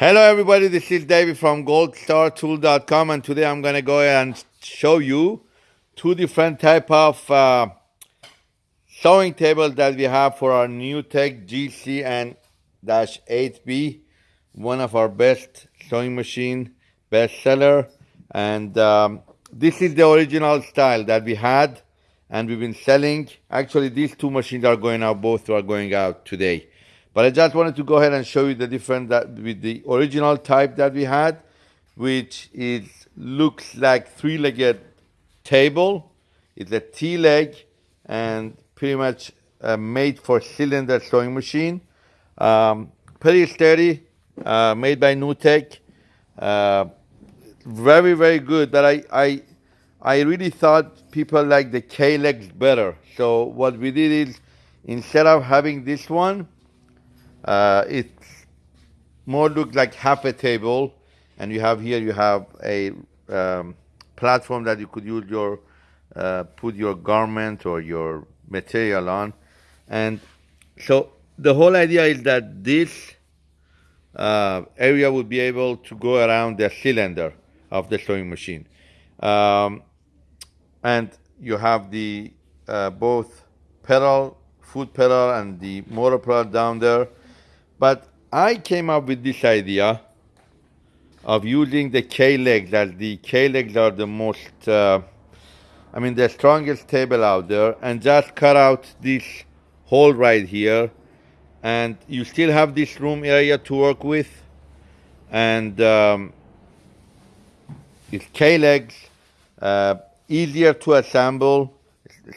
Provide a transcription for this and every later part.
Hello everybody, this is David from goldstartool.com and today I'm going to go and show you two different type of uh, sewing tables that we have for our NewTek GC and dash 8B, one of our best sewing machine, bestseller. And um, this is the original style that we had and we've been selling. Actually, these two machines are going out, both are going out today. But I just wanted to go ahead and show you the difference that with the original type that we had, which is looks like three-legged table. It's a T-leg and pretty much uh, made for cylinder sewing machine. Um, pretty sturdy, uh, made by NewTek. Uh, very, very good. But I, I, I really thought people like the K-legs better. So what we did is, instead of having this one, uh, it more looks like half a table, and you have here you have a um, platform that you could use your uh, put your garment or your material on, and so the whole idea is that this uh, area would be able to go around the cylinder of the sewing machine, um, and you have the uh, both pedal, foot pedal, and the motor pedal down there but I came up with this idea of using the K-legs as the K-legs are the most, uh, I mean, the strongest table out there and just cut out this hole right here. And you still have this room area to work with. And um, it's K-legs, uh, easier to assemble,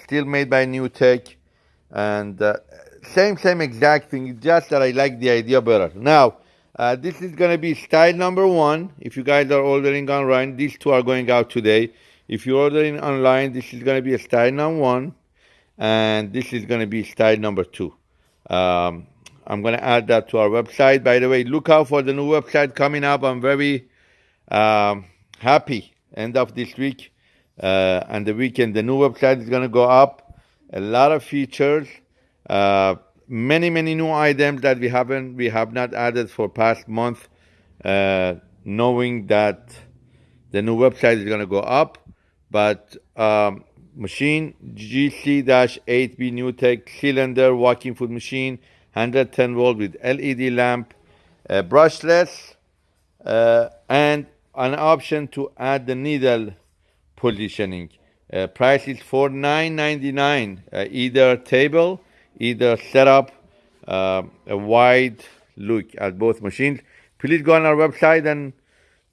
still made by NewTek. And uh, same, same exact thing, just that I like the idea better. Now, uh, this is going to be style number one. If you guys are ordering online, these two are going out today. If you're ordering online, this is going to be a style number one, and this is going to be style number two. Um, I'm going to add that to our website. By the way, look out for the new website coming up. I'm very um, happy. End of this week uh, and the weekend, the new website is going to go up. A lot of features. Many many new items that we haven't we have not added for past month uh, knowing that the new website is going to go up but um, machine gc-8b NewTek cylinder walking foot machine 110 volt with led lamp uh, brushless uh, and an option to add the needle positioning. Uh, price is for 9.99 uh, either table either set up uh, a wide look at both machines. Please go on our website and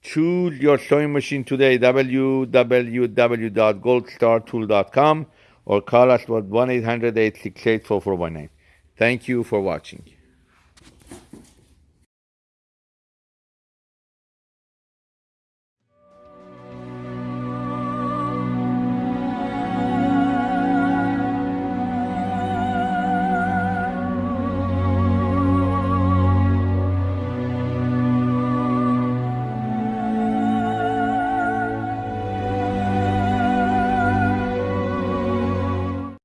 choose your sewing machine today, www.goldstartool.com or call us at 1-800-868-4419. Thank you for watching.